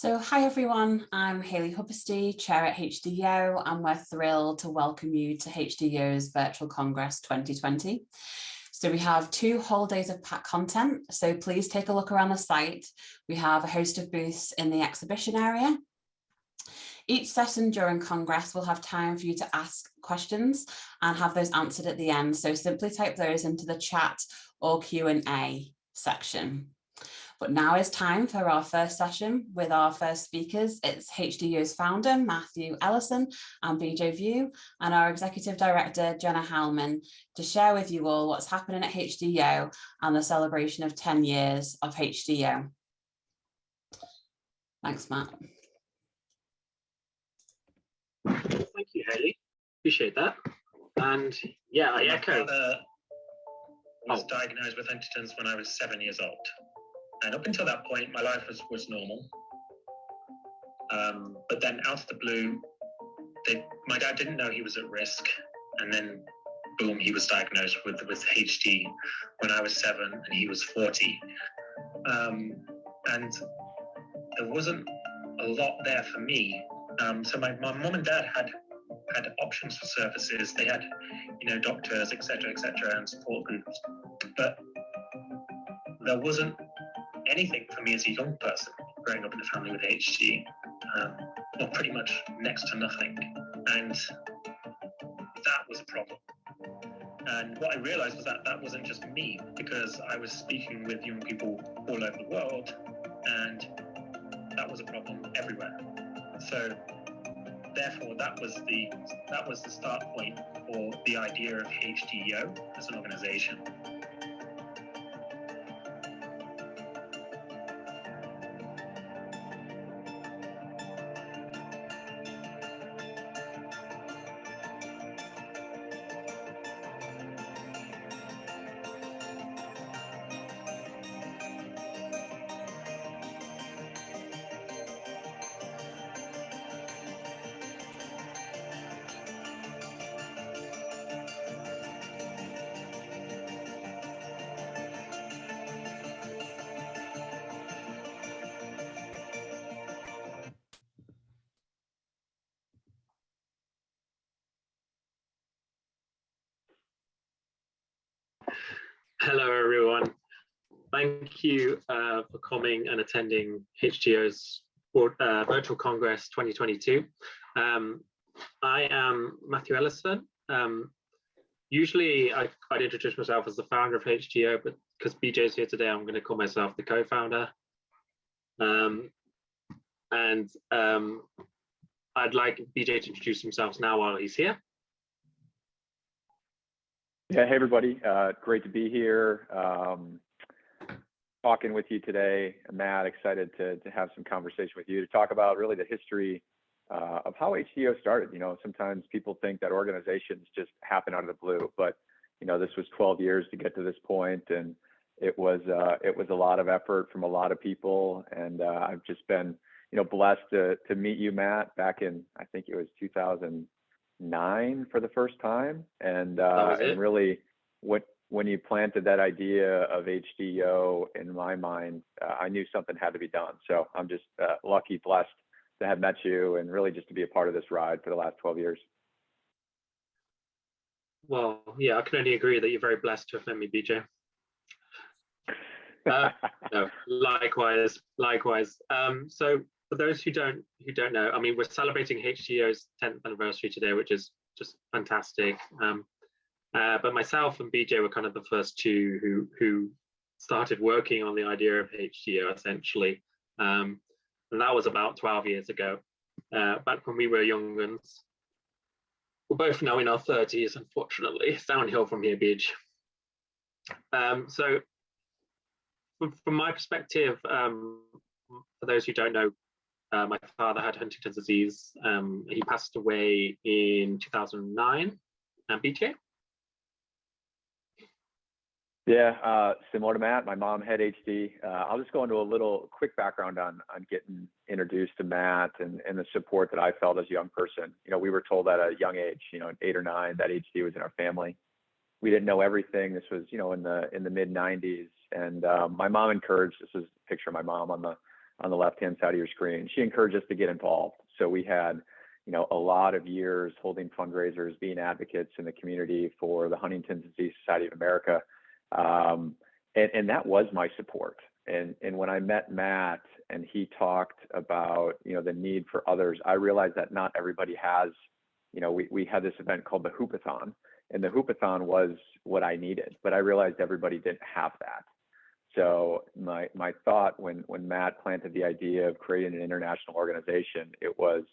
So hi everyone, I'm Hayley Hubbersty, Chair at HDO, and we're thrilled to welcome you to HDO's Virtual Congress 2020. So we have two whole days of packed content, so please take a look around the site. We have a host of booths in the exhibition area. Each session during Congress will have time for you to ask questions and have those answered at the end, so simply type those into the chat or Q&A section. But now is time for our first session with our first speakers. It's HDYO's founder, Matthew Ellison and BJ Viau, and our executive director, Jenna Heilman, to share with you all what's happening at HDYO and the celebration of 10 years of HDYO. Thanks, Matt. Thank you, Hayley. Appreciate that. And yeah, I echo. Uh, I was oh. diagnosed with Huntington's when I was seven years old. And up until that point, my life was, was normal. Um, but then out of the blue, they, my dad didn't know he was at risk. And then boom, he was diagnosed with, with HD when I was seven and he was 40. Um, and there wasn't a lot there for me. Um, so my, my mom and dad had had options for services. They had, you know, doctors, etc., etc., and support groups. But there wasn't anything for me as a young person growing up in a family with HD, um, well, pretty much next to nothing. And that was a problem. And what I realized was that that wasn't just me, because I was speaking with young people all over the world, and that was a problem everywhere. So therefore that was the that was the start point for the idea of HDYO as an organization. Hello, everyone. Thank you uh, for coming and attending HDYO's uh, Virtual Congress 2022. Um, I am Matthew Ellison. Um, usually I, would introduce myself as the founder of HGO, but because BJ is here today, I'm going to call myself the co-founder. Um, and um, I'd like BJ to introduce himself now while he's here. Yeah, hey everybody, uh, great to be here. Um, talking with you today, Matt, excited to, to have some conversation with you to talk about really the history uh, of how HDYO started. You know, sometimes people think that organizations just happen out of the blue, but you know, this was 12 years to get to this point, and it was uh, it was a lot of effort from a lot of people, and uh, I've just been you know blessed to to meet you, Matt, back in I think it was 2000 nine for the first time, and uh, and really what when you planted that idea of HDO in my mind, uh, I knew something had to be done. So I'm just uh, lucky, blessed to have met you, and really just to be a part of this ride for the last 12 years. Well, yeah, I can only agree that you're very blessed to have met me, BJ. Uh, no, likewise, likewise. Um, so for those who don't who don't know, I mean, we're celebrating HDYO's 10th anniversary today, which is just fantastic. Um, uh, but myself and BJ were kind of the first two who who started working on the idea of HDYO essentially, um, and that was about 12 years ago, uh, back when we were young ones. We're both now in our 30s, unfortunately. It's downhill from here, BJ. Um, so, from, from, my perspective, um, for those who don't know, uh, my father had Huntington's disease. Um, he passed away in 2009. And BJ? Yeah, uh, similar to Matt, my mom had HD. Uh, I'll just go into a little quick background on on getting introduced to Matt and, and the support that I felt as a young person. You know, we were told at a young age, you know, eight or nine, that HD was in our family. We didn't know everything. This was, you know, in the in the mid 90s, and um, my mom encouraged. This is a picture of my mom on the on the left-hand side of your screen. She encouraged us to get involved. So we had, you know, a lot of years holding fundraisers, being advocates in the community for the Huntington's Disease Society of America. Um, and, and that was my support. And, and when I met Matt and he talked about, you know, the need for others, I realized that not everybody has, you know, we, we had this event called the Hoopathon and the Hoopathon was what I needed, but I realized everybody didn't have that. So my my thought when when Matt planted the idea of creating an international organization, it was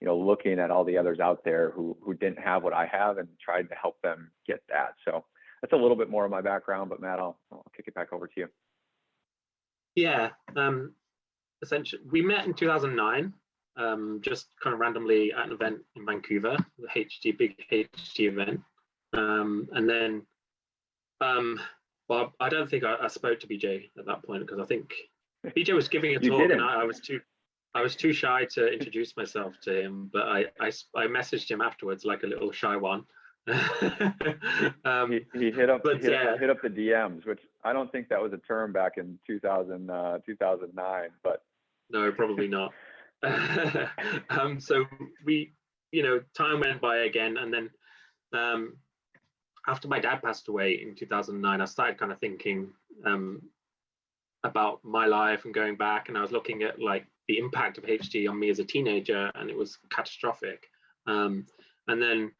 you know looking at all the others out there who who didn't have what I have and tried to help them get that. So that's a little bit more of my background, but Matt, I'll, I'll kick it back over to you. Yeah, um, essentially, we met in 2009, um, just kind of randomly at an event in Vancouver, the HD big HD event, um, and then um, well, I don't think I, I, spoke to BJ at that point because I think BJ was giving a talk and I, I, was too I was too shy to introduce myself to him, but I, I, I messaged him afterwards like a little shy one. um, he, he, hit up but, hit, yeah. hit, up the DMs, which I don't think that was a term back in 2000 uh, 2009, but no, probably not. um, so we, you know, time went by again, and then um, after my dad passed away in 2009, I started kind of thinking um, about my life and going back, and I was looking at like the impact of HD on me as a teenager, and it was catastrophic. Um, and then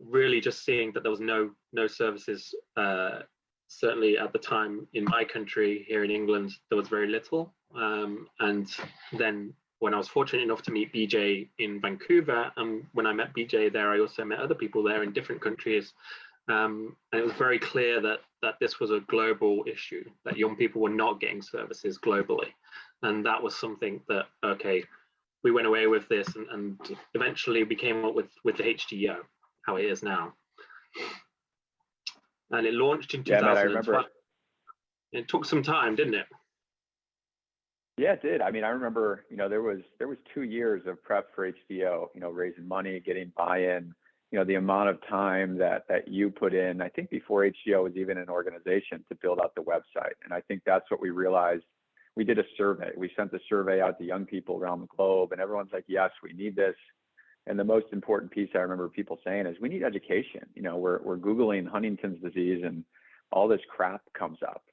really just seeing that there was no no services, uh, certainly at the time in my country here in England, there was very little. Um, and then when I was fortunate enough to meet BJ in Vancouver, and when I met BJ there, I also met other people there in different countries. Um, and it was very clear that that this was a global issue, that young people were not getting services globally. And that was something that, okay, we went away with this and, and eventually we came up with, with the HDO, how it is now. And it launched in 2012. Yeah, it took some time, didn't it? Yeah, it did. I mean, I remember, you know, there was there was two years of prep for HDO, you know, raising money, getting buy-in, you know, the amount of time that that you put in, I think before HDYO was even an organization to build out the website. And I think that's what we realized. We did a survey. We sent the survey out to young people around the globe and everyone's like, yes, we need this. And the most important piece I remember people saying is we need education. You know, we're, we're Googling Huntington's disease and all this crap comes up.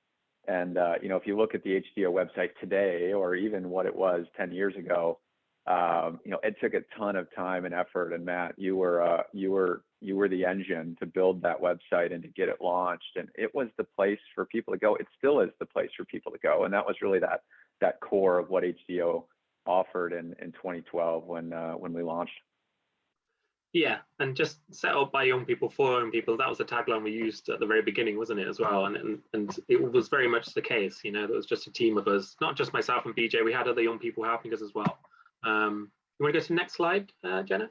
And, uh, you know, if you look at the HDYO website today, or even what it was 10 years ago, um, you know, it took a ton of time and effort. And Matt, you were uh, you were you were the engine to build that website and to get it launched. And it was the place for people to go. It still is the place for people to go. And that was really that that core of what HDO offered in in 2012 when uh, when we launched. Yeah, and just set up by young people for young people. That was the tagline we used at the very beginning, wasn't it, as well? And and, and it was very much the case. You know, there was just a team of us, not just myself and BJ. We had other young people helping us as well. Um, you want to go to the next slide, uh, Jenna?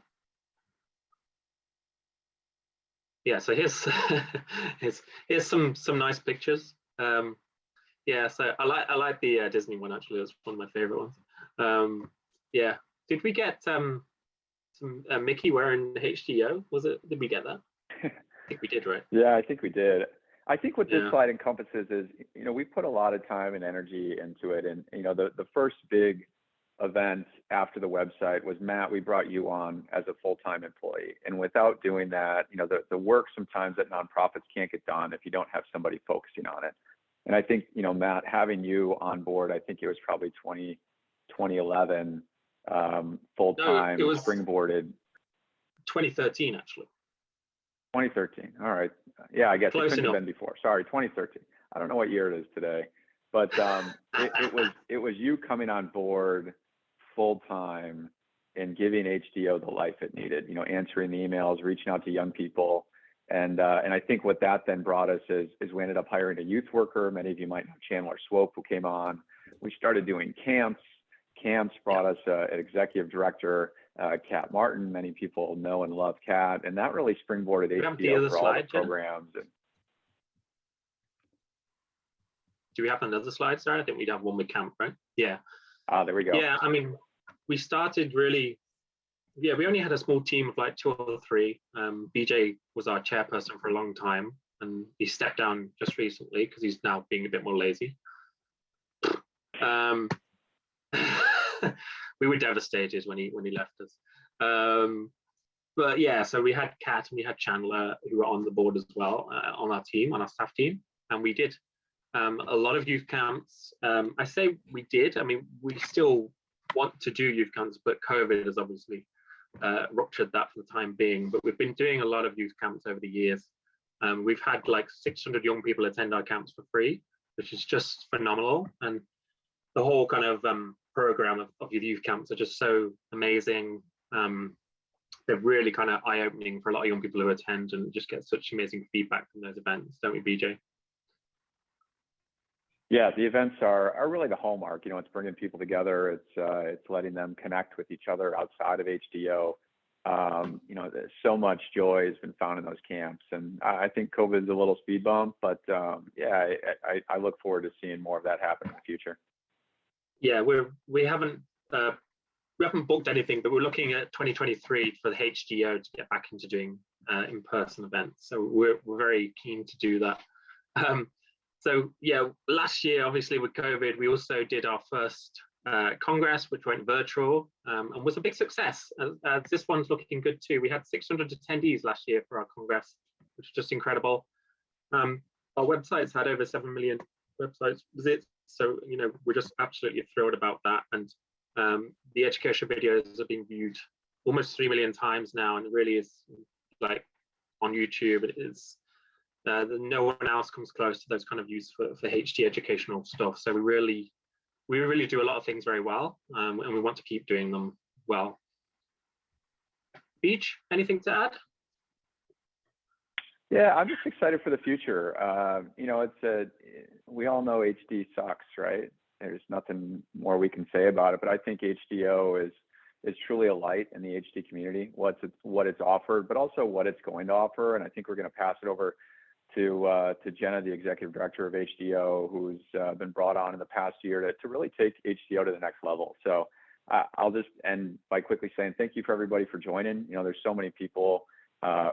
Yeah, so here's, here's here's some some nice pictures. Um, yeah, so I like I like the uh, Disney one actually. It's one of my favorite ones. Um, yeah, did we get um, some uh, Mickey wearing HDO? Was it? Did we get that? I think we did, right? Yeah, I think we did. I think what this yeah. slide encompasses is, you know, we put a lot of time and energy into it, and you know, the the first big event after the website was Matt, we brought you on as a full-time employee. And without doing that, you know, the, the work sometimes that nonprofits can't get done if you don't have somebody focusing on it. And I think, you know, Matt, having you on board, I think it was probably 20, 2011, um, full-time no, springboarded. 2013, actually. 2013. All right. Yeah, I guess Close it couldn't enough. have been before. Sorry, 2013. I don't know what year it is today, but um, it, it was it was you coming on board full time in giving HDO the life it needed. You know, answering the emails, reaching out to young people, and uh, and I think what that then brought us is is we ended up hiring a youth worker. Many of you might know Chandler Swope, who came on. We started doing camps. Camps brought us uh, an executive director, uh, Kat Martin. Many people know and love Kat, and that really springboarded HDYO for all the programs. And, do we have another slide, Sarah? I think we'd have one with camp, right? Yeah. Ah, there we go. Yeah, I mean, we started really, yeah, we only had a small team of like two or three. Um, BJ was our chairperson for a long time and he stepped down just recently because he's now being a bit more lazy. Um, we were devastated when he when he left us. Um, but yeah, so we had Kat and we had Chandler who were on the board as well uh, on our team, on our staff team, and we did um, a lot of youth camps. Um, I say we did. I mean, we still want to do youth camps, but COVID has obviously uh, ruptured that for the time being. But we've been doing a lot of youth camps over the years. Um, we've had like 600 young people attend our camps for free, which is just phenomenal. And the whole kind of um, program of, of youth camps are just so amazing. Um, they're really kind of eye-opening for a lot of young people who attend and just get such amazing feedback from those events, don't we, BJ? Yeah, the events are are really the hallmark. You know, it's bringing people together. It's uh, it's letting them connect with each other outside of HDO. Um, you know, so much joy has been found in those camps, and I think COVID is a little speed bump, but um, yeah, I, I, I look forward to seeing more of that happen in the future. Yeah, we're we haven't uh, we haven't booked anything, but we're looking at 2023 for the HDO to get back into doing uh, in-person events. So we're we're very keen to do that. Um, so yeah, last year, obviously with COVID, we also did our first uh, Congress, which went virtual um, and was a big success. Uh, this one's looking good too. We had 600 attendees last year for our Congress, which is just incredible. Um, our websites had over 7 million websites visits. So, you know, we're just absolutely thrilled about that. And um, the education videos have been viewed almost 3 million times now. And it really is like on YouTube, it is uh, no one else comes close to those kind of views for, for HD educational stuff. So we really, we really do a lot of things very well, um, and we want to keep doing them well. Beach, anything to add? Yeah, I'm just excited for the future. Uh, you know, it's a, we all know HD sucks, right? There's nothing more we can say about it, but I think HDO is is truly a light in the HD community. What's what it's offered, but also what it's going to offer. And I think we're going to pass it over to uh, to Jenna, the executive director of HDO, who's uh, been brought on in the past year to, to really take HDO to the next level. So uh, I'll just end by quickly saying thank you for everybody for joining. You know, there's so many people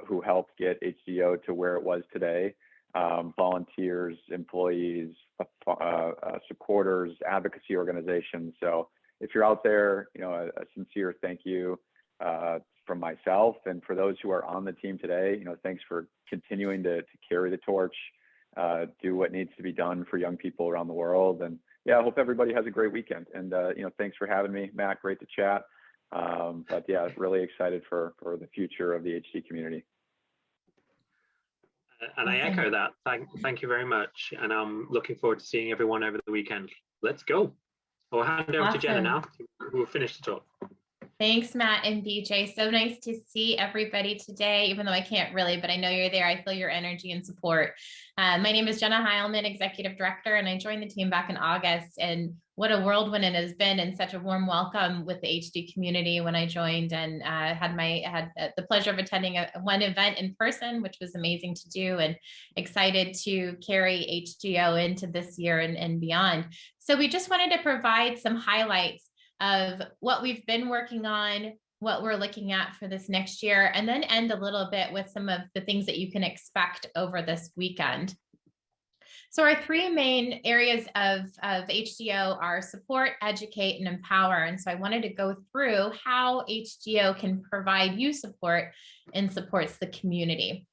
who helped get HDO to where it was today. Um, volunteers, employees, supporters, advocacy organizations. So if you're out there, you know, a, a sincere thank you from myself and for those who are on the team today, you know, thanks for continuing to, to carry the torch, uh, do what needs to be done for young people around the world. And yeah, I hope everybody has a great weekend. And, uh, you know, thanks for having me, Matt. Great to chat. Um, but yeah, really excited for, for the future of the HD community. And I echo that. Thank, thank you very much. And I'm looking forward to seeing everyone over the weekend. Let's go. I'll hand over awesome. to Jenna now, who will finish the talk. Thanks, Matt and BJ. So nice to see everybody today, even though I can't really, but I know you're there. I feel your energy and support. Uh, my name is Jenna Heilman, Executive Director, and I joined the team back in August. And what a whirlwind it has been and such a warm welcome with the HD community when I joined and uh, had my had the pleasure of attending a, one event in person, which was amazing to do and excited to carry HDYO into this year and, and beyond. So we just wanted to provide some highlights of what we've been working on, what we're looking at for this next year, and then end a little bit with some of the things that you can expect over this weekend. So our three main areas of, of HDYO are support, educate, and empower. And so I wanted to go through how HDYO can provide you support and supports the community.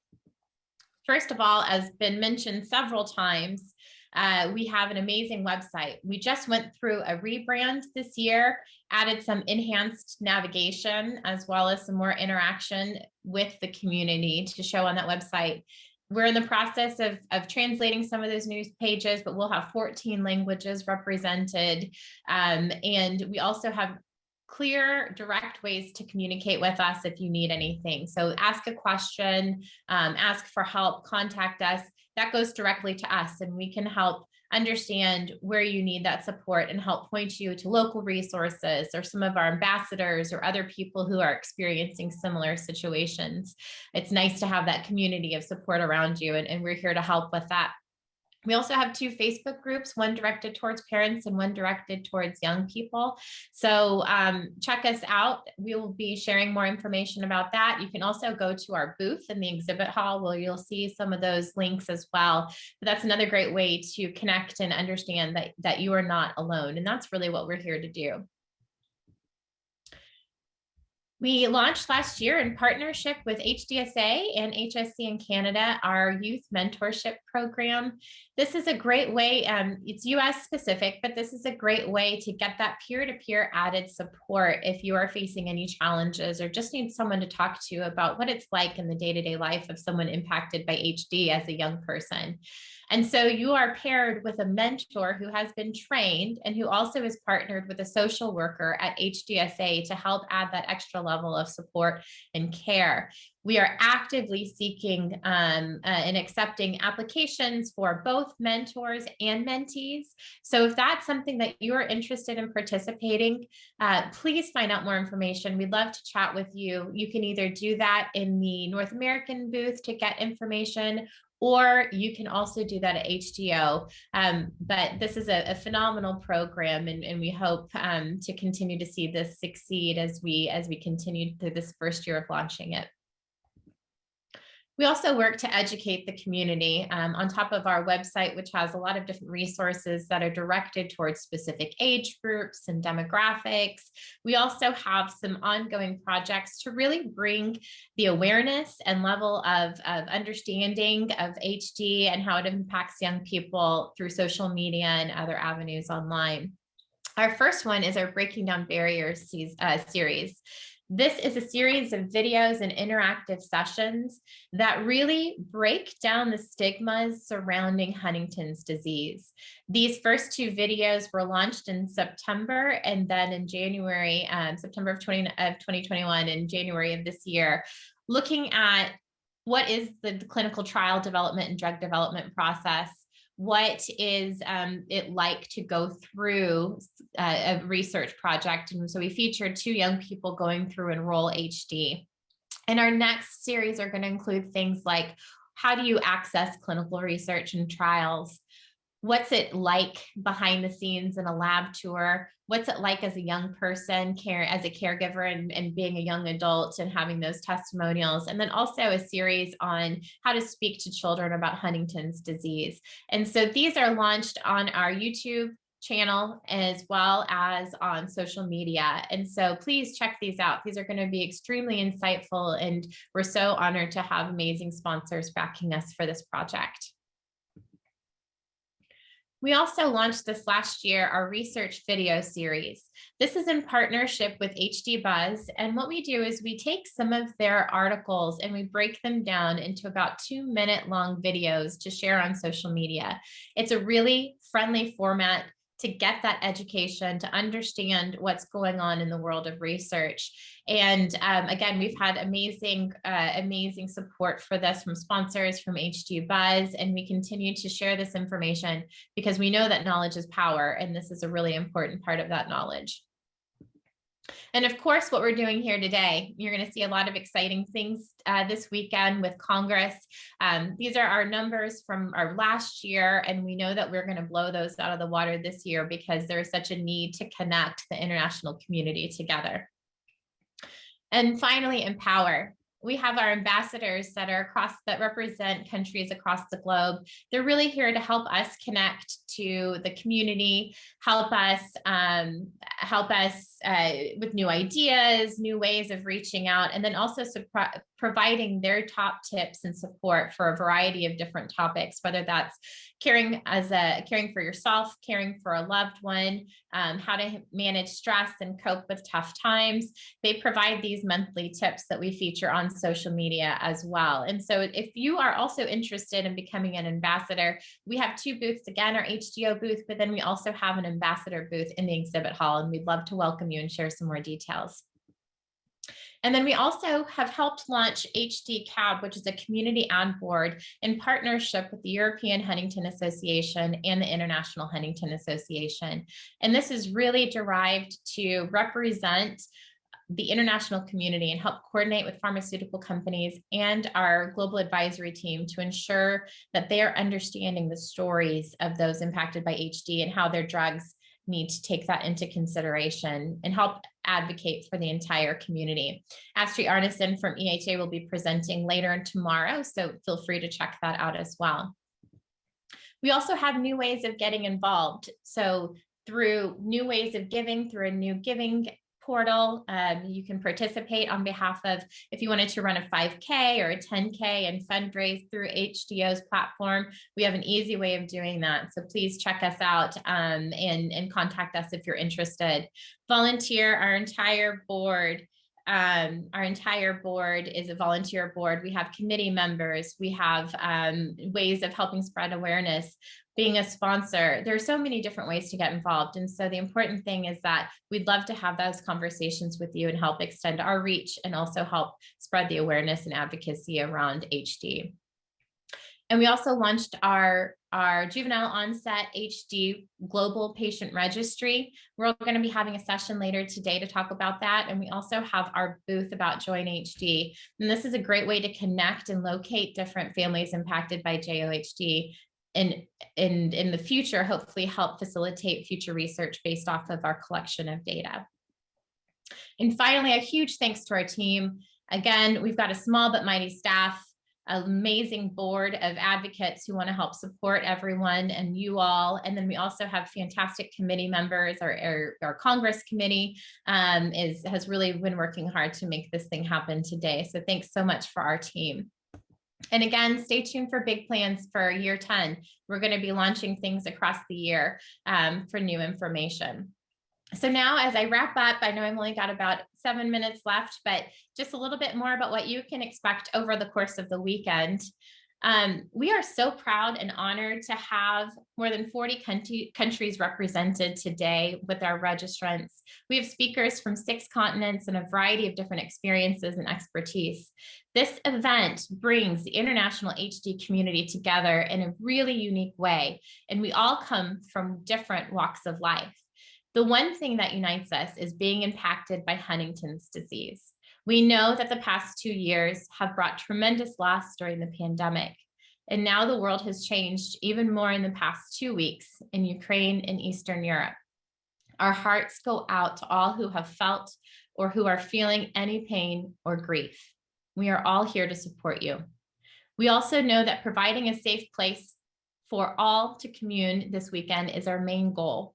First of all, as been mentioned several times, uh, we have an amazing website. We just went through a rebrand this year, added some enhanced navigation, as well as some more interaction with the community to show on that website. We're in the process of, of translating some of those news pages, but we'll have 14 languages represented. Um, and we also have clear, direct ways to communicate with us if you need anything. So ask a question, um, ask for help, contact us that goes directly to us and we can help understand where you need that support and help point you to local resources or some of our ambassadors or other people who are experiencing similar situations. It's nice to have that community of support around you and, and we're here to help with that. We also have two Facebook groups, one directed towards parents and one directed towards young people. So um, check us out. We will be sharing more information about that. You can also go to our booth in the exhibit hall where you'll see some of those links as well. But that's another great way to connect and understand that, that you are not alone. And that's really what we're here to do. We launched last year in partnership with HDSA and HSC in Canada, our youth mentorship program. This is a great way, um, it's US specific, but this is a great way to get that peer-to-peer -peer added support if you are facing any challenges or just need someone to talk to about what it's like in the day-to-day -day life of someone impacted by HD as a young person. And so you are paired with a mentor who has been trained and who also is partnered with a social worker at HDSA to help add that extra level of support and care. We are actively seeking um, uh, and accepting applications for both mentors and mentees. So if that's something that you're interested in participating, uh, please find out more information. We'd love to chat with you. You can either do that in the North American booth to get information, or you can also do that at HDYO. Um, but this is a, a phenomenal program and, and we hope um, to continue to see this succeed as we as we continue through this first year of launching it. We also work to educate the community um, on top of our website, which has a lot of different resources that are directed towards specific age groups and demographics. We also have some ongoing projects to really bring the awareness and level of, of understanding of HD and how it impacts young people through social media and other avenues online. Our first one is our Breaking Down Barriers uh, series. This is a series of videos and interactive sessions that really break down the stigmas surrounding Huntington's disease. These first two videos were launched in September and then in January, um, September of, 20, of 2021 and January of this year, looking at what is the clinical trial development and drug development process what is um, it like to go through uh, a research project. And so we featured two young people going through Enroll HD. And our next series are going to include things like how do you access clinical research and trials? What's it like behind the scenes in a lab tour? What's it like as a young person, care as a caregiver and, and being a young adult and having those testimonials? And then also a series on how to speak to children about Huntington's disease. And so these are launched on our YouTube channel as well as on social media. And so please check these out. These are going to be extremely insightful and we're so honored to have amazing sponsors backing us for this project. We also launched this last year, our research video series. This is in partnership with HD Buzz. And what we do is we take some of their articles and we break them down into about two minute long videos to share on social media. It's a really friendly format to get that education, to understand what's going on in the world of research. And um, again, we've had amazing, uh, amazing support for this from sponsors, from HD Buzz, and we continue to share this information because we know that knowledge is power, and this is a really important part of that knowledge. And of course, what we're doing here today, you're going to see a lot of exciting things uh, this weekend with Congress. Um, these are our numbers from our last year, and we know that we're going to blow those out of the water this year because there's such a need to connect the international community together. And finally, empower we have our ambassadors that are across that represent countries across the globe. They're really here to help us connect to the community, help us um, help us uh, with new ideas, new ways of reaching out, and then also providing their top tips and support for a variety of different topics, whether that's caring as a caring for yourself, caring for a loved one, um, how to manage stress and cope with tough times. They provide these monthly tips that we feature on social media as well. And so if you are also interested in becoming an ambassador, we have two booths again, our HDYO booth, but then we also have an ambassador booth in the exhibit hall, and we'd love to welcome you and share some more details. And then we also have helped launch HD CAB, which is a community ad board in partnership with the European Huntington Association and the International Huntington Association. And this is really derived to represent the international community and help coordinate with pharmaceutical companies and our global advisory team to ensure that they are understanding the stories of those impacted by HD and how their drugs need to take that into consideration and help advocate for the entire community. Astrid Arnesen from EHA will be presenting later tomorrow, so feel free to check that out as well. We also have new ways of getting involved. So through new ways of giving, through a new giving portal. Um, you can participate on behalf of, if you wanted to run a 5K or a 10K and fundraise through HDO's platform, we have an easy way of doing that. So please check us out um, and, and contact us if you're interested. Volunteer, our entire board um, our entire board is a volunteer board. We have committee members. We have um, ways of helping spread awareness being a sponsor. There are so many different ways to get involved. And so the important thing is that we'd love to have those conversations with you and help extend our reach and also help spread the awareness and advocacy around HD. And we also launched our, our juvenile onset HD global patient registry. We're going to be having a session later today to talk about that. And we also have our booth about Join HD. And this is a great way to connect and locate different families impacted by JOHD and in, in the future, hopefully help facilitate future research based off of our collection of data. And finally, a huge thanks to our team. Again, we've got a small but mighty staff, amazing board of advocates who want to help support everyone and you all. And then we also have fantastic committee members. Our, our, our Congress committee um, is has really been working hard to make this thing happen today. So thanks so much for our team. And again, stay tuned for big plans for year 10. We're going to be launching things across the year um, for new information. So now as I wrap up, I know I've only got about seven minutes left, but just a little bit more about what you can expect over the course of the weekend. Um, we are so proud and honored to have more than 40 country, countries represented today with our registrants. We have speakers from six continents and a variety of different experiences and expertise. This event brings the international HD community together in a really unique way, and we all come from different walks of life. The one thing that unites us is being impacted by Huntington's disease. We know that the past two years have brought tremendous loss during the pandemic. And now the world has changed even more in the past two weeks in Ukraine and Eastern Europe. Our hearts go out to all who have felt or who are feeling any pain or grief. We are all here to support you. We also know that providing a safe place for all to commune this weekend is our main goal.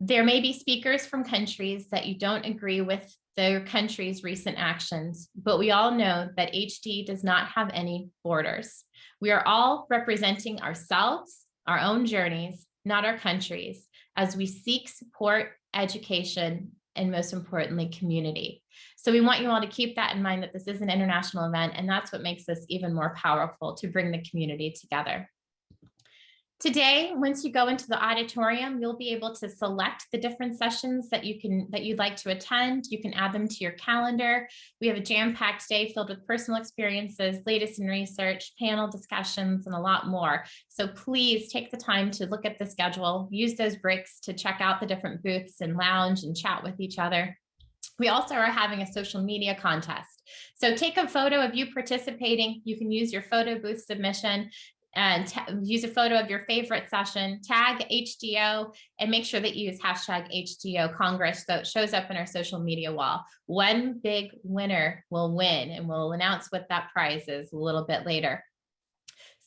There may be speakers from countries that you don't agree with their country's recent actions, but we all know that HD does not have any borders. We are all representing ourselves, our own journeys, not our countries, as we seek support, education, and most importantly, community. So we want you all to keep that in mind that this is an international event, and that's what makes this even more powerful to bring the community together. Today, once you go into the auditorium, you'll be able to select the different sessions that you can that you'd like to attend. You can add them to your calendar. We have a jam-packed day filled with personal experiences, latest in research, panel discussions, and a lot more. So please take the time to look at the schedule, use those breaks to check out the different booths and lounge and chat with each other. We also are having a social media contest. So take a photo of you participating. You can use your photo booth submission and use a photo of your favorite session, tag HDO, and make sure that you use hashtag HDO Congress so it shows up in our social media wall. One big winner will win, and we'll announce what that prize is a little bit later.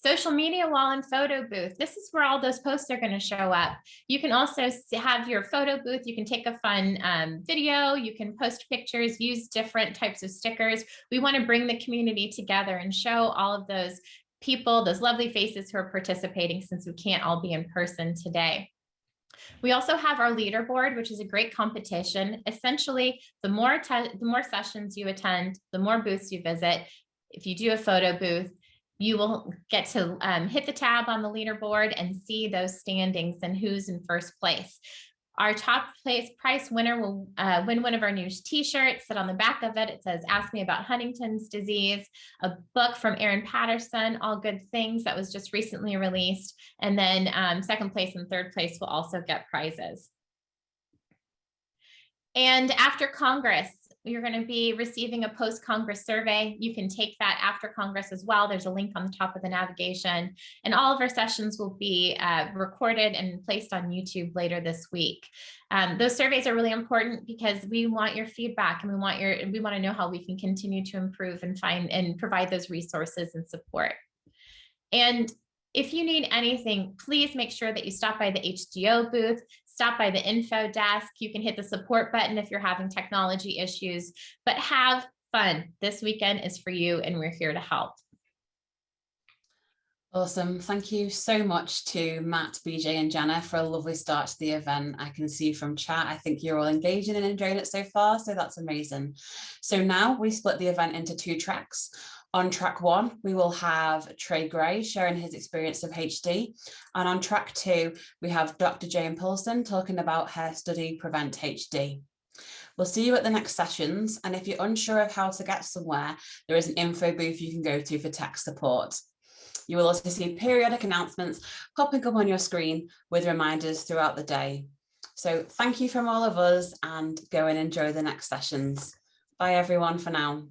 Social media wall and photo booth. This is where all those posts are going to show up. You can also have your photo booth. You can take a fun um, video. You can post pictures, use different types of stickers. We want to bring the community together and show all of those people, those lovely faces who are participating since we can't all be in person today. We also have our leaderboard, which is a great competition. Essentially, the more, the more sessions you attend, the more booths you visit. If you do a photo booth, you will get to um, hit the tab on the leaderboard and see those standings and who's in first place. Our top place price winner will uh, win one of our new t-shirts that on the back of it, it says, ask me about Huntington's disease, a book from Aaron Patterson, All Good Things that was just recently released. And then um, second place and third place will also get prizes. And after Congress, you're going to be receiving a post-Congress survey. You can take that after Congress as well. There's a link on the top of the navigation. And all of our sessions will be uh, recorded and placed on YouTube later this week. Um, those surveys are really important because we want your feedback and we want your we want to know how we can continue to improve and find and provide those resources and support. And if you need anything, please make sure that you stop by the HDYO booth, stop by the info desk. You can hit the support button if you're having technology issues, but have fun. This weekend is for you and we're here to help. Awesome. Thank you so much to Matt, BJ and Jenna for a lovely start to the event. I can see from chat, I think you're all engaging and enjoying it so far, so that's amazing. So now we split the event into two tracks. On track one, we will have Trey Gray sharing his experience of HD. And on track two, we have Dr. Jane Paulsen talking about her study Prevent HD. We'll see you at the next sessions. And if you're unsure of how to get somewhere, there is an info booth you can go to for tech support. You will also see periodic announcements popping up on your screen with reminders throughout the day. So thank you from all of us and go and enjoy the next sessions. Bye everyone for now.